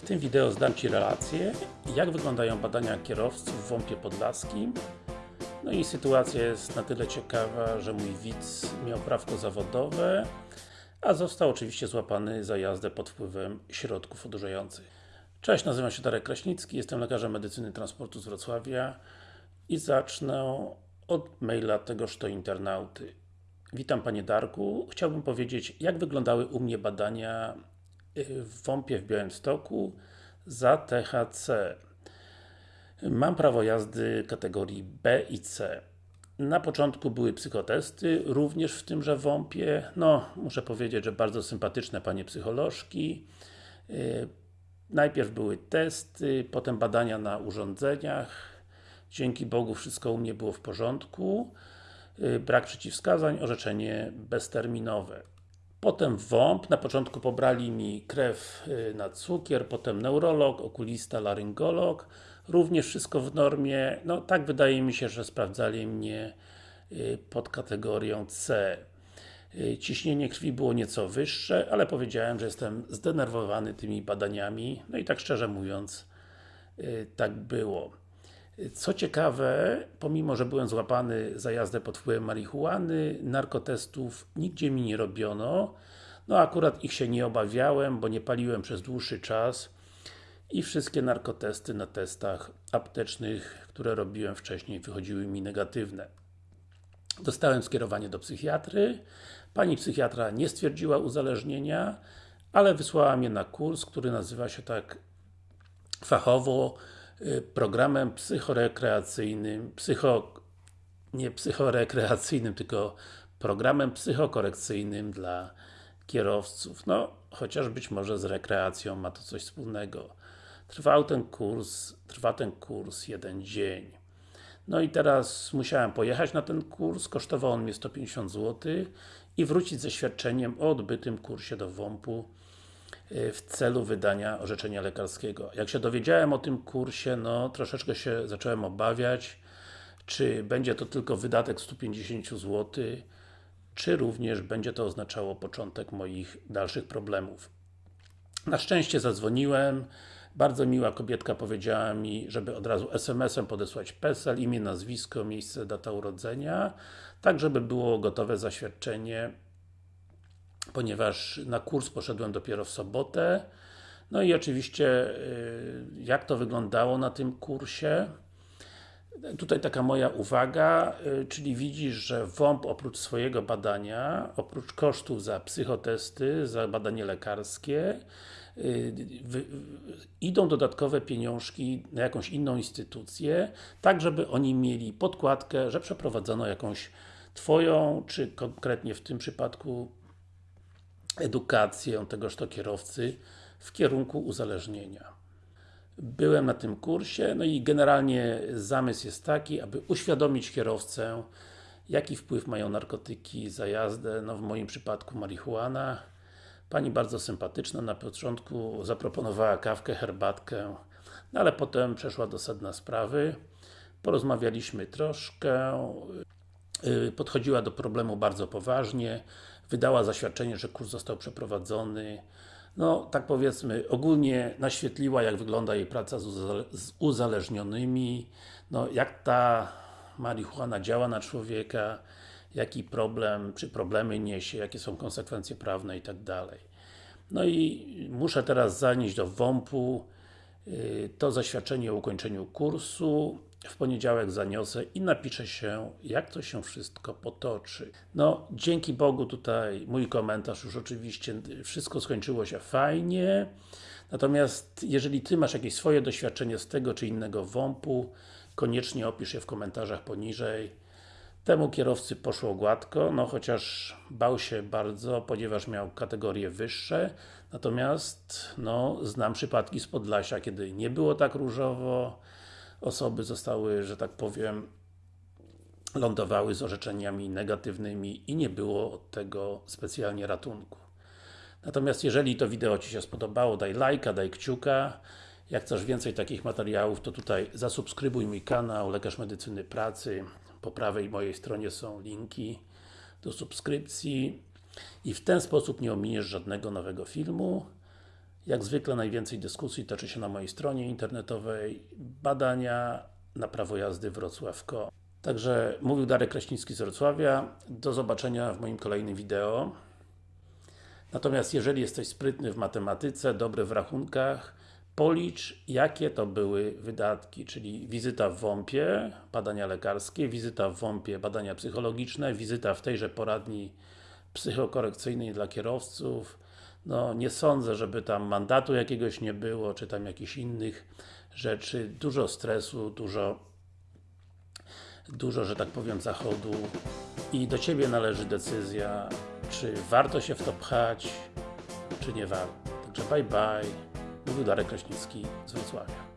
W tym wideo zdam Ci relację, jak wyglądają badania kierowców w WOMP-ie Podlaskim. No i sytuacja jest na tyle ciekawa, że mój widz miał prawko zawodowe, a został oczywiście złapany za jazdę pod wpływem środków odurzających. Cześć, nazywam się Darek Kraśnicki, jestem lekarzem medycyny transportu z Wrocławia i zacznę od maila tegoż to internauty. Witam Panie Darku, chciałbym powiedzieć, jak wyglądały u mnie badania w WOMP-ie w Białymstoku za THC. Mam prawo jazdy kategorii B i C. Na początku były psychotesty, również w tymże WOMP-ie. No, muszę powiedzieć, że bardzo sympatyczne Panie psycholożki. Najpierw były testy, potem badania na urządzeniach. Dzięki Bogu wszystko u mnie było w porządku. Brak przeciwwskazań, orzeczenie bezterminowe. Potem WOMP, na początku pobrali mi krew na cukier, potem neurolog, okulista, laryngolog. Również wszystko w normie, no tak wydaje mi się, że sprawdzali mnie pod kategorią C. Ciśnienie krwi było nieco wyższe, ale powiedziałem, że jestem zdenerwowany tymi badaniami, no i tak szczerze mówiąc, tak było. Co ciekawe, pomimo, że byłem złapany za jazdę pod wpływem marihuany, narkotestów nigdzie mi nie robiono. No akurat ich się nie obawiałem, bo nie paliłem przez dłuższy czas i wszystkie narkotesty na testach aptecznych, które robiłem wcześniej, wychodziły mi negatywne. Dostałem skierowanie do psychiatry. Pani psychiatra nie stwierdziła uzależnienia, ale wysłała mnie na kurs, który nazywa się tak fachowo programem psychorekreacyjnym, psycho, nie psychorekreacyjnym, tylko programem psychokorekcyjnym dla kierowców. No, chociaż być może z rekreacją ma to coś wspólnego. Trwał ten kurs, trwa ten kurs jeden dzień. No i teraz musiałem pojechać na ten kurs, kosztował on mnie 150 zł i wrócić ze świadczeniem o odbytym kursie do WOMP-u w celu wydania orzeczenia lekarskiego. Jak się dowiedziałem o tym kursie, no troszeczkę się zacząłem obawiać, czy będzie to tylko wydatek 150 zł, czy również będzie to oznaczało początek moich dalszych problemów. Na szczęście zadzwoniłem, bardzo miła kobietka powiedziała mi, żeby od razu SMS-em podesłać PESEL, imię, nazwisko, miejsce, data urodzenia, tak żeby było gotowe zaświadczenie ponieważ na kurs poszedłem dopiero w sobotę. No i oczywiście, jak to wyglądało na tym kursie. Tutaj taka moja uwaga, czyli widzisz, że WOMP oprócz swojego badania, oprócz kosztów za psychotesty, za badanie lekarskie, idą dodatkowe pieniążki na jakąś inną instytucję, tak żeby oni mieli podkładkę, że przeprowadzono jakąś Twoją, czy konkretnie w tym przypadku edukację tegoż to kierowcy w kierunku uzależnienia. Byłem na tym kursie, no i generalnie zamysł jest taki, aby uświadomić kierowcę, jaki wpływ mają narkotyki za jazdę, no w moim przypadku marihuana. Pani bardzo sympatyczna, na początku zaproponowała kawkę, herbatkę, no ale potem przeszła do sedna sprawy. Porozmawialiśmy troszkę, podchodziła do problemu bardzo poważnie, wydała zaświadczenie, że kurs został przeprowadzony. No, tak powiedzmy, ogólnie naświetliła, jak wygląda jej praca z uzależnionymi, no, jak ta marihuana działa na człowieka, jaki problem, czy problemy niesie, jakie są konsekwencje prawne i tak dalej. No i muszę teraz zanieść do WOMP-u to zaświadczenie o ukończeniu kursu, w poniedziałek zaniosę i napiszę się, jak to się wszystko potoczy. No, dzięki Bogu tutaj mój komentarz już oczywiście, wszystko skończyło się fajnie. Natomiast, jeżeli Ty masz jakieś swoje doświadczenie z tego czy innego WOMP-u, koniecznie opisz je w komentarzach poniżej. Temu kierowcy poszło gładko, no chociaż bał się bardzo, ponieważ miał kategorie wyższe. Natomiast, no, znam przypadki z Podlasia, kiedy nie było tak różowo, osoby zostały, że tak powiem, lądowały z orzeczeniami negatywnymi i nie było od tego specjalnie ratunku. Natomiast jeżeli to wideo Ci się spodobało, daj lajka, daj kciuka. Jak chcesz więcej takich materiałów, to tutaj zasubskrybuj mój kanał Lekarz Medycyny Pracy. Po prawej mojej stronie są linki do subskrypcji i w ten sposób nie ominiesz żadnego nowego filmu. Jak zwykle najwięcej dyskusji toczy się na mojej stronie internetowej badania na prawo jazdy Wrocław.com Także mówił Darek Kraśnicki z Wrocławia. Do zobaczenia w moim kolejnym wideo. Natomiast jeżeli jesteś sprytny w matematyce, dobry w rachunkach, policz jakie to były wydatki, czyli wizyta w WOMP-ie, badania lekarskie, wizyta w WOMP-ie, badania psychologiczne, wizyta w tejże poradni psychokorekcyjnej dla kierowców. No, nie sądzę, żeby tam mandatu jakiegoś nie było, czy tam jakichś innych rzeczy. Dużo stresu, dużo dużo, że tak powiem, zachodu i do Ciebie należy decyzja, czy warto się w to pchać, czy nie warto. Także bye bye. Mówił Darek Kraśnicki z Wrocławia.